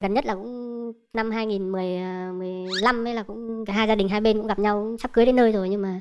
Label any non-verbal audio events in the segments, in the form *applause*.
gần nhất là cũng năm 2015 ấy là cũng cả hai gia đình hai bên cũng gặp nhau cũng sắp cưới đến nơi rồi nhưng mà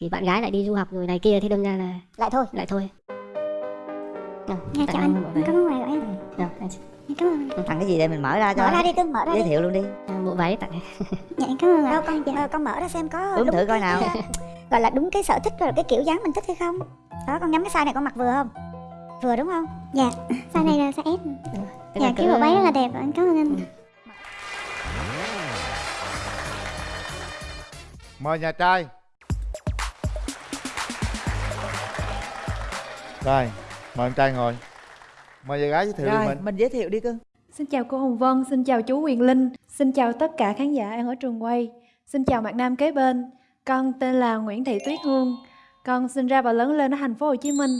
thì bạn gái lại đi du học rồi này kia thì đâm ra là lại thôi. Lại thôi. Nào, Dạ em anh, cảm ơn quà của em Nào, anh chị. Dạ, Cảm ơn. Anh Tặng cái gì đây mình mở ra cho Mở ra đi Tư, mở ra Giới đi. thiệu luôn đi. À, bộ váy tặng. Dạ cảm ơn đâu ạ con Dạ. ờ, con mở ra xem có Ướm đúng thử coi nào. ờ, gọi là đúng cái sở thích rồi cái kiểu dáng mình thích hay không. Đó con nhắm cái size này con mặc vừa không? Vừa đúng không? Dạ, size này là size S Thế Dạ cái bộ váy rất là đẹp Anh cảm ơn anh mời nhà trai rồi mời em trai ngồi mời nhà gái giới thiệu Rồi, đi mình mình giới thiệu đi cưng Xin chào cô Hồng Vân, xin chào chú Quyền Linh, xin chào tất cả khán giả đang ở trường quay. Xin chào bạn nam kế bên. Con tên là Nguyễn Thị Tuyết Hương. Con sinh ra và lớn lên ở thành phố Hồ Chí Minh.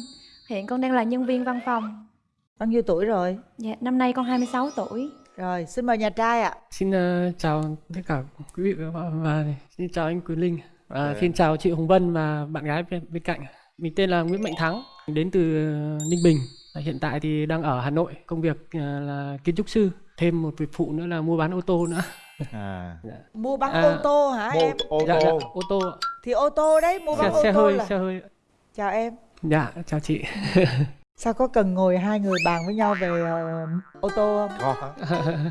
Hiện con đang là nhân viên văn phòng. Bao nhiêu tuổi rồi? Dạ, năm nay con 26 tuổi. Rồi, xin mời nhà trai ạ Xin ờ, chào tất cả quý vị và các bạn và xin chào anh Quyền Linh và Dạ. xin chào chị Hồng Vân và bạn gái bên, bên cạnh. Mình tên là Nguyễn Mạnh Thắng, mình đến từ ờ, Ninh Bình. Hiện tại thì đang ở Hà Nội, công việc ờ, là kiến trúc sư. Thêm một việc phụ nữa là mua bán ô tô nữa. à Mua bán À, ô tô hả mua em? ô Dạ, dạ, tô ô tô. Thì ô tô đấy, mua xe, bán ô xe tô hơi, là xe hơi. Chào em Dạ, chào chị. *laughs* Sao có cần ngồi hai người bàn với nhau về ờ, ô tô không? có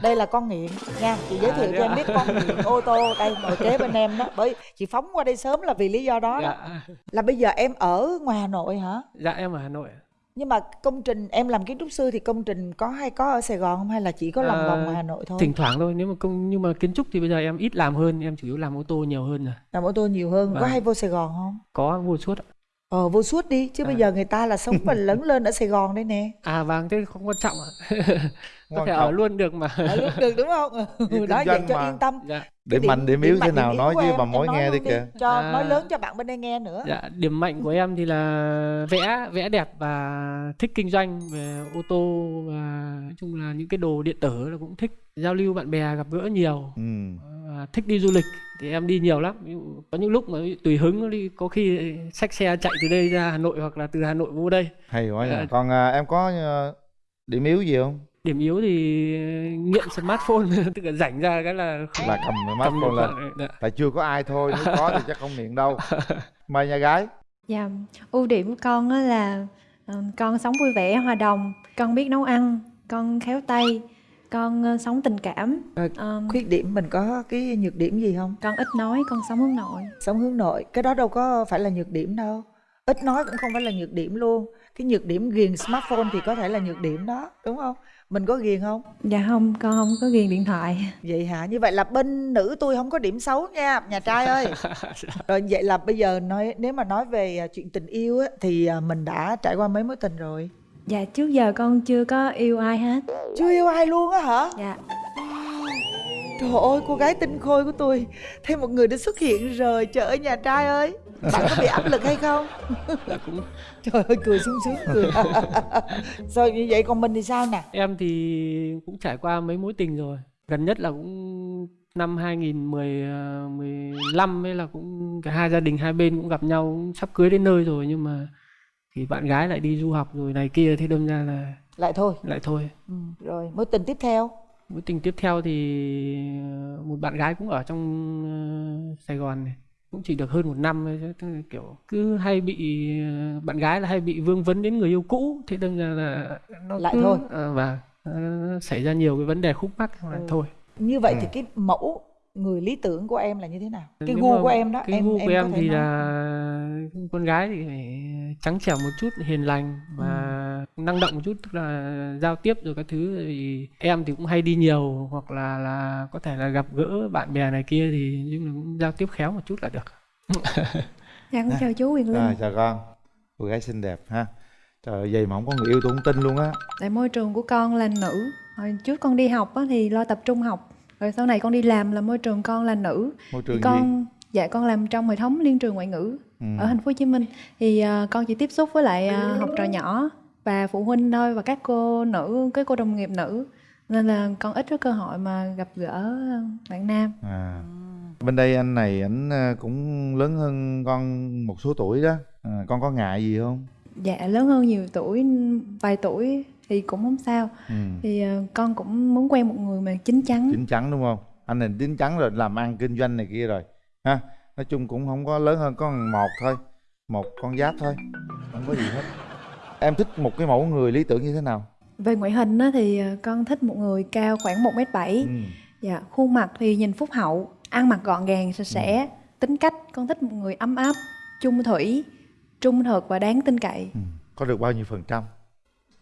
Đây là con nghiện nha Chị giới À, thiệu thế cho em ạ? biết con nghiện ô tô Đây ngồi kế bên em đó Bởi chị phóng qua đây sớm là vì lý do đó, đó. Dạ, Là bây giờ em ở ngoài Hà Nội hả? dạ em ở Hà Nội. Nhưng mà công trình em làm kiến trúc sư thì công trình có hay có ở Sài Gòn không hay là chỉ có lòng À, vòng ngoài Hà Nội thôi? Thỉnh thoảng thôi, nếu mà công nhưng mà kiến trúc thì bây giờ em ít làm hơn, em chủ yếu làm ô tô nhiều hơn rồi. Làm ô tô nhiều hơn, có Vâng. hay vô Sài Gòn không? Có vô suốt. ạ. Ờ vô suốt đi chứ bây À. giờ người ta là sống và *laughs* lớn lên ở Sài Gòn đây nè. À vâng, thế không quan trọng ạ. *laughs* Có thể ở luôn được mà. Ở lúc được đúng không? *laughs* Ừ, kinh đó vậy cho mà. yên tâm. Dạ. điểm mạnh điểm yếu thế nào nói với bà em, mối nghe đi luôn kìa Cho À. nói lớn cho bạn bên đây nghe nữa. Dạ, điểm mạnh của em thì là vẽ, vẽ đẹp và thích kinh doanh về ô tô và nói chung là những cái đồ điện tử là cũng thích giao lưu bạn bè gặp gỡ nhiều ừ thích đi du lịch thì em đi nhiều lắm. Ví dụ có những lúc mà tùy hứng đi có khi xách xe chạy từ đây ra Hà Nội hoặc là từ Hà Nội vô đây. hay quá nha còn à, em có à, điểm yếu gì không Điểm yếu thì nghiện smartphone *laughs* tức là rảnh ra cái là không là cầm smartphone lên. Dạ. tại chưa có ai thôi nếu có thì chắc không nghiện đâu *laughs* mời nhà gái Dạ, ưu điểm của con á là ờ, con sống vui vẻ, hòa đồng, con biết nấu ăn, con khéo tay, con ờ, sống tình cảm. Rồi, Ờ, Khuyết điểm mình có cái nhược điểm gì không? con ít nói, con sống hướng nội. Sống hướng nội, cái đó đâu có phải là nhược điểm đâu. Ít nói cũng không phải là nhược điểm luôn. Cái nhược điểm ghiền smartphone thì có thể là nhược điểm đó, đúng không? Mình có ghiền không? Dạ không, con không có ghiền điện thoại. Vậy hả? Như vậy là bên nữ tôi không có điểm xấu nha, nhà trai ơi. *laughs* Rồi vậy là bây giờ nói nếu mà nói về à, chuyện tình yêu á thì à, mình đã trải qua mấy mối tình rồi. Dạ trước giờ con chưa có yêu ai hết. Chưa yêu ai luôn á hả? Dạ. Trời ơi, cô gái tinh khôi của tôi Thêm một người đã xuất hiện rồi Trời ơi nhà trai ơi Bạn có bị áp lực hay không? Dạ, cũng Trời ơi cười sung sướng cười *laughs* Rồi như vậy còn mình thì sao nè Em thì cũng trải qua mấy mối tình rồi. Gần nhất là cũng năm 2015 ấy là cũng cả hai gia đình hai bên cũng gặp nhau cũng sắp cưới đến nơi rồi nhưng mà thì bạn gái lại đi du học rồi này kia thế đâm ra là Lại thôi lại thôi. ừ. Rồi mối tình tiếp theo Mối tình tiếp theo thì ờ, một bạn gái cũng ở trong ờ, Sài Gòn này cũng chỉ được hơn một năm thôi kiểu cứ hay bị ờ, bạn gái là hay bị vương vấn đến người yêu cũ thế đâm ra là nó Lại cứ- thôi. ờ, và nó xảy ra nhiều cái vấn đề khúc mắc là Ừ. thôi Như vậy Ừ. thì cái mẫu người lý tưởng của em là như thế nào? Cái Nếu gu của em đó cái em gu em của em thể thì nói. là con gái thì phải trắng trẻo một chút hiền lành và năng động một chút tức là giao tiếp rồi các thứ thì em thì cũng hay đi nhiều hoặc là là có thể là gặp gỡ bạn bè này kia thì nhưng mà cũng giao tiếp khéo một chút là được *laughs* Dạ con À. chào chú Quyền Linh. rồi chào con cô gái xinh đẹp ha trời vậy mà không có người yêu tôi không tin luôn á Tại môi trường của con là nữ. Hồi trước con đi học á, thì lo tập trung học. Rồi sau này con đi làm là môi trường con là nữ. môi Thì trường gì con dạ con làm trong hệ thống liên trường ngoại ngữ ừ. ở thành phố Hồ Chí Minh. Thì à, con chỉ tiếp xúc với lại à, học trò nhỏ và phụ huynh thôi và các cô nữ, cái cô đồng nghiệp nữ. Nên là con ít có cơ hội mà gặp gỡ bạn nam. à. bên đây anh này ảnh à, cũng lớn hơn con một số tuổi đó à, con có ngại gì không Dạ lớn hơn nhiều tuổi, vài tuổi thì cũng không sao ừ. thì ờ, con cũng muốn quen một người mà chín chắn chín chắn đúng không anh này chín chắn rồi làm ăn kinh doanh này kia rồi ha? Nói chung cũng không có lớn hơn con một thôi một con giáp thôi không có gì hết. Em thích một cái mẫu người lý tưởng như thế nào? Về ngoại hình á, thì ờ, con thích một người cao khoảng một m bảy. Ừ. dạ khuôn mặt thì nhìn phúc hậu ăn mặc gọn gàng sạch sẽ tính cách con thích một người ấm áp chung thủy trung thực và đáng tin cậy. Ừ. có được bao nhiêu phần trăm?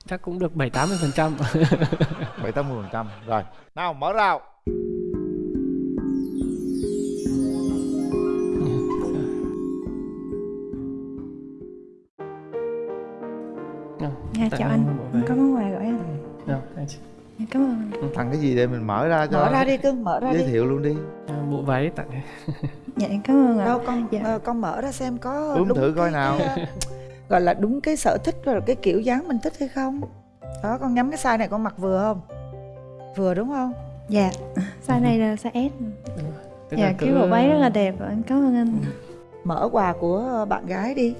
Chắc cũng được bảy tám mươi phần trăm. *laughs* Bảy tám mươi phần trăm. Rồi nào mở rào dạ. Chào anh. có món quà gửi anh Dạ, anh chị. Dạ, cảm ơn. Anh tặng cái gì để mình mở ra cho mở ra đi cưng mở ra giới đi. thiệu luôn đi. À, bộ váy tặng *laughs* dạ em cảm ơn ạ. Đâu con Dạ. ờ, con mở ra xem có Ướm đúng thử coi cái, nào. ờ, gọi là đúng cái sở thích và cái kiểu dáng mình thích hay không. Đó con nhắm cái size này con mặc vừa không? Vừa đúng không? Dạ. Size này là size S. Tức dạ là cái bộ váy rất là đẹp em cảm ơn anh. Mở quà của bạn gái đi.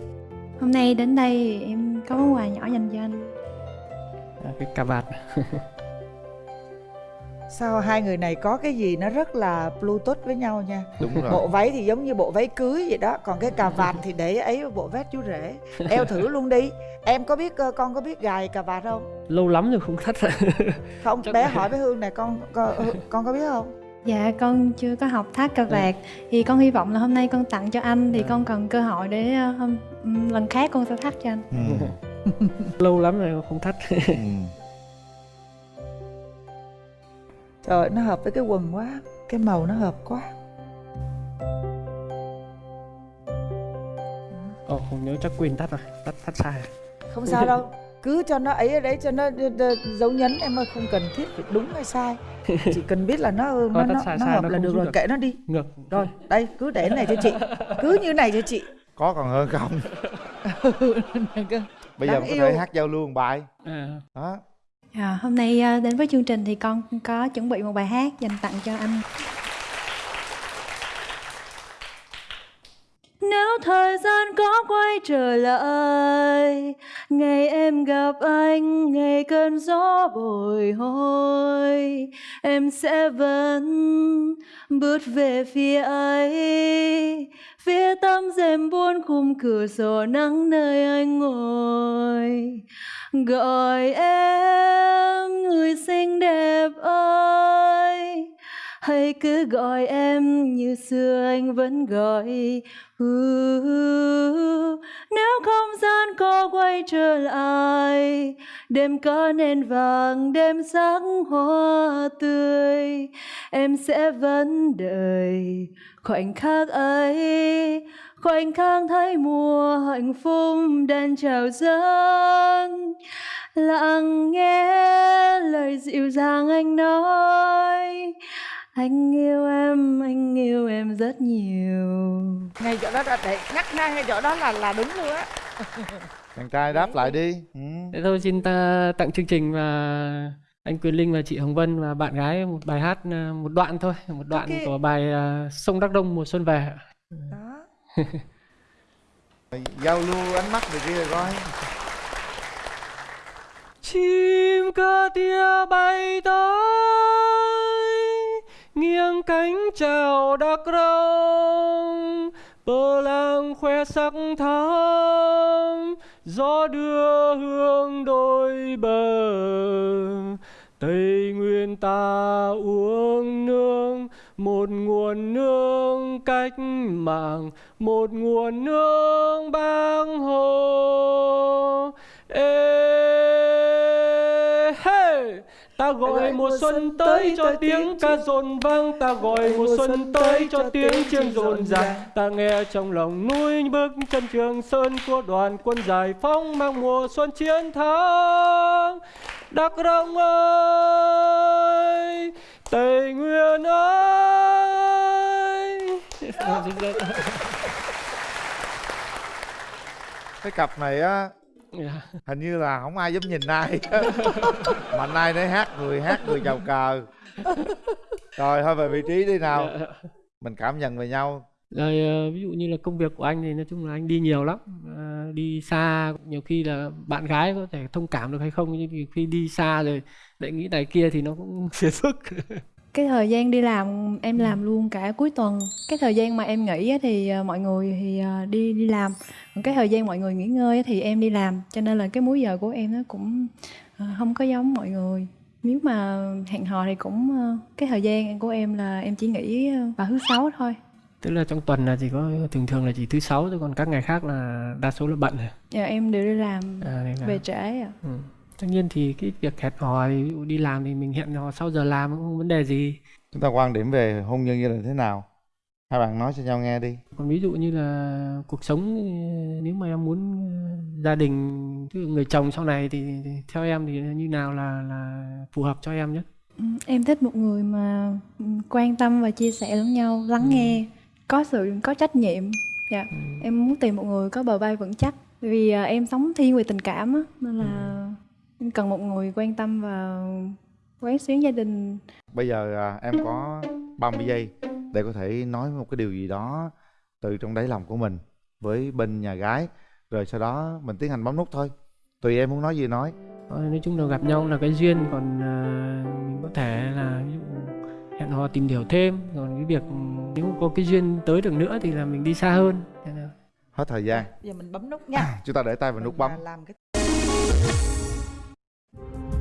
Hôm nay đến đây em có món quà nhỏ dành cho anh. À, cái cà vạt. *laughs* Sao hai người này có cái gì nó rất là bluetooth với nhau nha? Đúng rồi. Bộ váy thì giống như bộ váy cưới vậy đó còn cái cà vạt thì để ấy bộ vest chú rể. Eo thử *laughs* luôn đi. Em có biết ờ, con có biết gài cà vạt không? Lâu lắm rồi không thắt. Rồi không *laughs* Chắc- bé hỏi với hương này con con, con có biết không dạ con chưa có học thắt cà vạt thì con hy vọng là hôm nay con tặng cho anh thì Dạ. con cần cơ hội để ờ, hôm ừm, lần khác con sẽ thắt cho anh ừ. *laughs* lâu lắm rồi không thắt Ừ. trời nó hợp với cái quần quá cái màu nó hợp quá Ồ, không nhớ chắc quên tắt rồi tắt tắt sai rồi. không sao đâu cứ cho nó ấy ở đấy cho nó dấu nhấn em ơi không cần thiết phải đúng hay sai. Chỉ cần biết là nó nó nó, sai, nó sai, hợp nó là được rồi được. kệ nó đi. Ngược. Rồi đây cứ để này cho chị. Cứ như này cho chị. Có còn hơn không? *laughs* Bây giờ mình có thể hát giao lưu một bài. À, đó. À, hôm nay ờ, đến với chương trình thì con có chuẩn bị một bài hát dành tặng cho anh. Nếu thời gian có quay trở lại Ngày em gặp anh, Ngày cơn gió bồi hồi. Em sẽ vẫn bước về phía ấy. Phía tấm rèm buôn khung cửa sổ nắng nơi anh ngồi. Gọi em, người xinh đẹp ơi hay cứ gọi em như xưa anh vẫn gọi. Uh, nếu không gian có quay trở lại đêm có nền vàng đêm sáng hoa tươi. Em sẽ vẫn đợi khoảnh khắc ấy khoảnh khắc thấy mùa hạnh phúc đang chào dâng. Lặng nghe lời dịu dàng anh nói anh yêu em anh yêu em rất nhiều. Ngay chỗ đó là để nhắc ngay ngay chỗ đó là là đúng luôn á. *laughs* Chàng trai đáp lại đi. Ừ. thế thôi xin ta tặng chương trình và anh Quyền Linh và chị Hồng Vân và bạn gái một bài hát à, một đoạn thôi một đoạn Ok. của bài à, sông Đắk Đông mùa xuân về. Đó. *laughs* Giao lưu ánh mắt này kia rồi coi. Chim cơ tia bay tới nghiêng cánh chào đắc rông, bờ làng khoe sắc thắm, gió đưa hương đôi bờ. Tây nguyên ta uống nương, một nguồn nương cách mạng, một nguồn nương bang hồ. Ê gọi mùa xuân tới cho tiếng ca rộn vang. Ta gọi mùa xuân tới cho tiếng chiêng rộn ràng. ta nghe trong lòng núi bước chân trường sơn của đoàn quân giải phóng mang mùa xuân chiến thắng. Đắc rông ơi tây nguyên ơi. Cái cặp này á hình như là không ai dám nhìn ai. Mà nay để hát người hát người chào cờ. Rồi thôi về vị trí đi nào. Mình cảm nhận về nhau. Rồi ờ, ví dụ như là công việc của anh thì nói chung là anh đi nhiều lắm. Ờ, đi xa nhiều khi là bạn gái có thể thông cảm được hay không nhưng khi đi xa rồi lại nghĩ này kia thì nó cũng *laughs* phiền phức cái thời gian đi làm em làm luôn cả cuối tuần. Cái thời gian mà em nghỉ thì ờ, mọi người thì ờ, đi đi làm. Còn cái thời gian mọi người nghỉ ngơi thì em đi làm. Cho nên là cái múi giờ của em nó cũng ờ, không có giống mọi người. Nếu mà hẹn hò thì cũng cái thời gian của em là em chỉ nghỉ vào thứ sáu thôi. Tức là trong tuần là chỉ có thường thường là chỉ thứ sáu thôi còn các ngày khác là đa số là bận rồi. Giờ em đều đi làm à, nên là, về trễ à ừ. Tất nhiên thì cái việc hẹn hò thì ví dụ đi làm thì mình hẹn hò sau giờ làm cũng không vấn đề gì. Chúng ta quan điểm về hôn nhân gia đình thế nào? Hai bạn nói cho nhau nghe đi. Còn ví dụ như là cuộc sống ờ, nếu mà em muốn ờ, gia đình tức người chồng sau này thì, thì theo em thì như nào là là phù hợp cho em nhất? Ừ, em thích một người mà ừ, quan tâm và chia sẻ lẫn nhau lắng Ừ. nghe có sự có trách nhiệm. Dạ Ừ. em muốn tìm một người có bờ vai vững chắc. Vì à, em sống thiên về tình cảm á nên là em cần một người quan tâm và quán xuyến gia đình. Bây giờ à, em có 30 giây để có thể nói một cái điều gì đó từ trong đáy lòng của mình với bên nhà gái. Rồi sau đó mình tiến hành bấm nút thôi. Tùy em muốn nói gì nói. Thôi, nói chung là gặp nhau là cái duyên còn ờ, mình có thể là ví dụ hẹn hò tìm hiểu thêm. Còn cái việc nếu có cái duyên tới được nữa thì là mình đi xa hơn. Hết thời gian. Giờ mình bấm nút nha. *laughs* Chúng ta để tay vào nút bấm. làm cái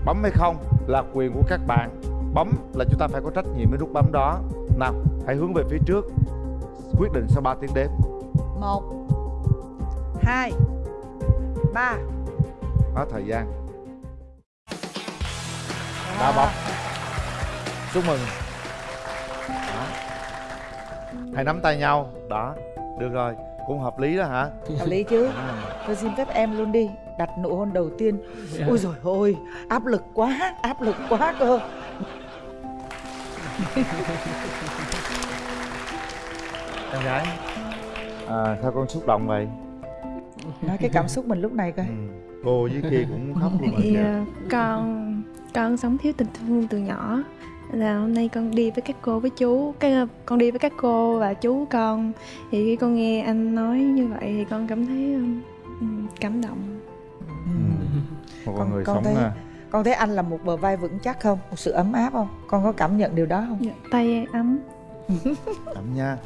bấm hay không là quyền của các bạn. Bấm là chúng ta phải có trách nhiệm với nút bấm đó. Nào hãy hướng về phía trước. Quyết định sau 3 tiếng đếm. Một hai ba. Hết thời gian. Đã bấm chúc mừng. Đó. hãy nắm tay nhau. Đó được rồi cũng hợp lý đó hả? Hợp lý chứ. À. tôi xin phép em luôn đi đặt nụ hôn đầu tiên. Ôi rồi ôi áp lực quá áp lực quá cơ. Em gái. À, sao con xúc động vậy? Nói cái cảm xúc mình lúc này coi. Ừ. cô với kia cũng khóc luôn rồi kìa. à, con con sống thiếu tình thương từ nhỏ là hôm nay con đi với các cô với chú. Cái à, con đi với các cô và chú con. Thì khi con nghe anh nói như vậy thì con cảm thấy um, cảm động. Ừ. một con, Con- người con sống thấy- à, con thấy anh là một bờ vai vững chắc không? Một sự ấm áp không? Con có cảm nhận điều đó không? Dạ, tay ấm. Ẩm nha